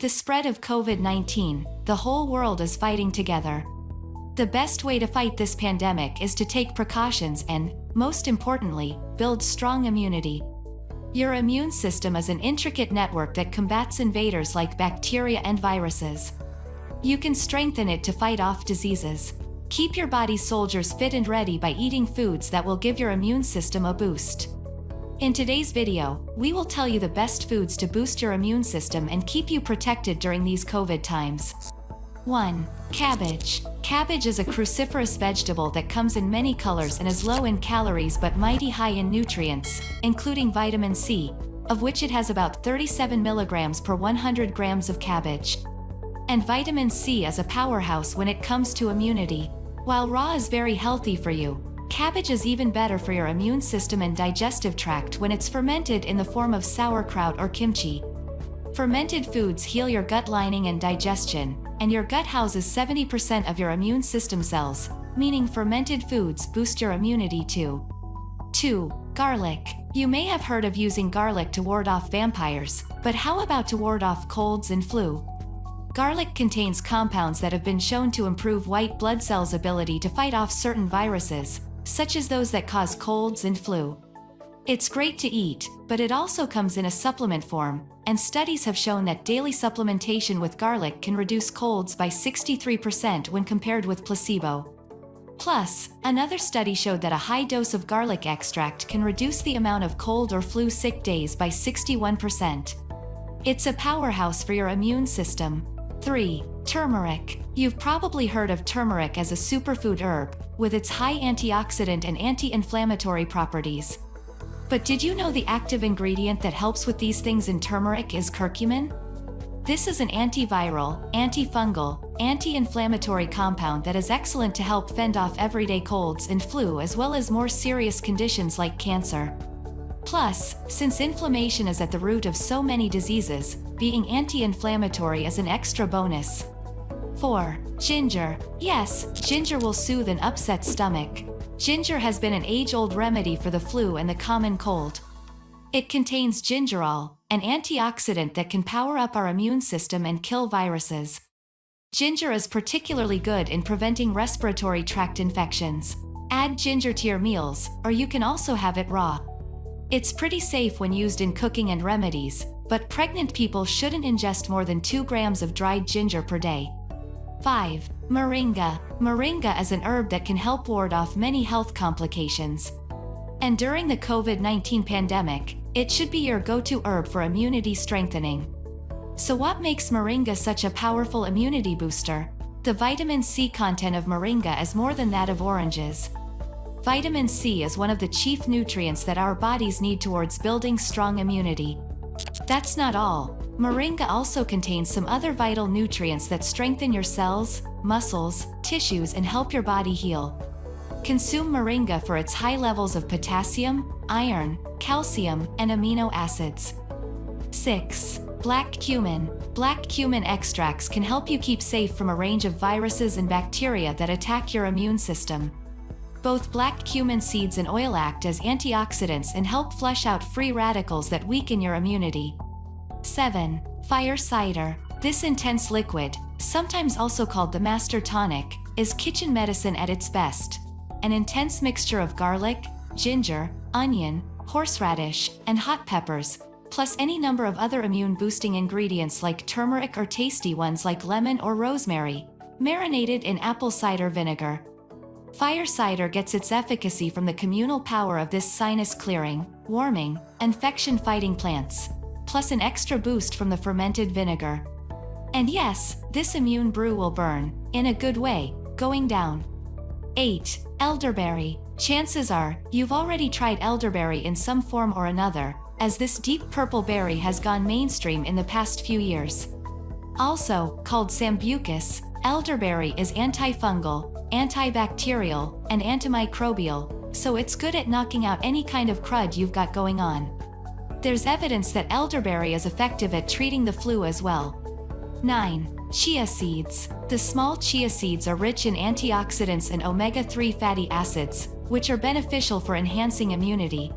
the spread of COVID-19, the whole world is fighting together. The best way to fight this pandemic is to take precautions and, most importantly, build strong immunity. Your immune system is an intricate network that combats invaders like bacteria and viruses. You can strengthen it to fight off diseases. Keep your body's soldiers fit and ready by eating foods that will give your immune system a boost. In today's video, we will tell you the best foods to boost your immune system and keep you protected during these COVID times. 1. Cabbage. Cabbage is a cruciferous vegetable that comes in many colors and is low in calories but mighty high in nutrients, including vitamin C, of which it has about 37 milligrams per 100 grams of cabbage. And vitamin C is a powerhouse when it comes to immunity. While raw is very healthy for you, Cabbage is even better for your immune system and digestive tract when it's fermented in the form of sauerkraut or kimchi. Fermented foods heal your gut lining and digestion, and your gut houses 70% of your immune system cells, meaning fermented foods boost your immunity too. 2. Garlic. You may have heard of using garlic to ward off vampires, but how about to ward off colds and flu? Garlic contains compounds that have been shown to improve white blood cells' ability to fight off certain viruses, such as those that cause colds and flu. It's great to eat, but it also comes in a supplement form, and studies have shown that daily supplementation with garlic can reduce colds by 63% when compared with placebo. Plus, another study showed that a high dose of garlic extract can reduce the amount of cold or flu sick days by 61%. It's a powerhouse for your immune system. 3. Turmeric. You've probably heard of turmeric as a superfood herb, with its high antioxidant and anti-inflammatory properties. But did you know the active ingredient that helps with these things in turmeric is curcumin? This is an antiviral, antifungal, anti-inflammatory compound that is excellent to help fend off everyday colds and flu as well as more serious conditions like cancer. Plus, since inflammation is at the root of so many diseases, being anti-inflammatory is an extra bonus. 4. Ginger. Yes, ginger will soothe an upset stomach. Ginger has been an age-old remedy for the flu and the common cold. It contains gingerol, an antioxidant that can power up our immune system and kill viruses. Ginger is particularly good in preventing respiratory tract infections. Add ginger to your meals, or you can also have it raw. It's pretty safe when used in cooking and remedies, but pregnant people shouldn't ingest more than 2 grams of dried ginger per day. 5. Moringa. Moringa is an herb that can help ward off many health complications. And during the COVID-19 pandemic, it should be your go-to herb for immunity strengthening. So what makes moringa such a powerful immunity booster? The vitamin C content of moringa is more than that of oranges. Vitamin C is one of the chief nutrients that our bodies need towards building strong immunity. That's not all. Moringa also contains some other vital nutrients that strengthen your cells, muscles, tissues and help your body heal. Consume moringa for its high levels of potassium, iron, calcium, and amino acids. 6. Black cumin. Black cumin extracts can help you keep safe from a range of viruses and bacteria that attack your immune system. Both black cumin seeds and oil act as antioxidants and help flush out free radicals that weaken your immunity. 7. Fire cider. This intense liquid, sometimes also called the master tonic, is kitchen medicine at its best. An intense mixture of garlic, ginger, onion, horseradish, and hot peppers, plus any number of other immune-boosting ingredients like turmeric or tasty ones like lemon or rosemary, marinated in apple cider vinegar. Fire cider gets its efficacy from the communal power of this sinus-clearing, warming, infection-fighting plants plus an extra boost from the fermented vinegar. And yes, this immune brew will burn, in a good way, going down. 8. Elderberry. Chances are, you've already tried elderberry in some form or another, as this deep purple berry has gone mainstream in the past few years. Also, called sambucus, elderberry is antifungal, antibacterial, and antimicrobial, so it's good at knocking out any kind of crud you've got going on. There's evidence that elderberry is effective at treating the flu as well. 9. Chia seeds. The small chia seeds are rich in antioxidants and omega-3 fatty acids, which are beneficial for enhancing immunity.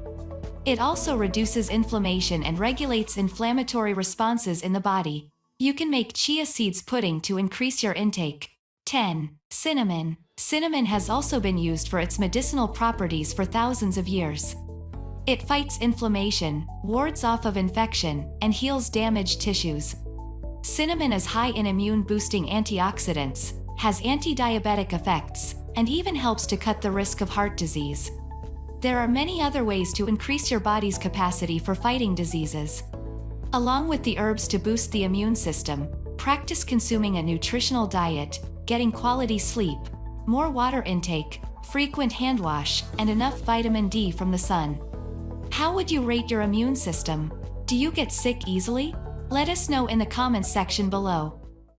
It also reduces inflammation and regulates inflammatory responses in the body. You can make chia seeds pudding to increase your intake. 10. Cinnamon. Cinnamon has also been used for its medicinal properties for thousands of years. It fights inflammation, wards off of infection, and heals damaged tissues. Cinnamon is high in immune-boosting antioxidants, has anti-diabetic effects, and even helps to cut the risk of heart disease. There are many other ways to increase your body's capacity for fighting diseases. Along with the herbs to boost the immune system, practice consuming a nutritional diet, getting quality sleep, more water intake, frequent hand wash, and enough vitamin D from the sun. How would you rate your immune system? Do you get sick easily? Let us know in the comments section below.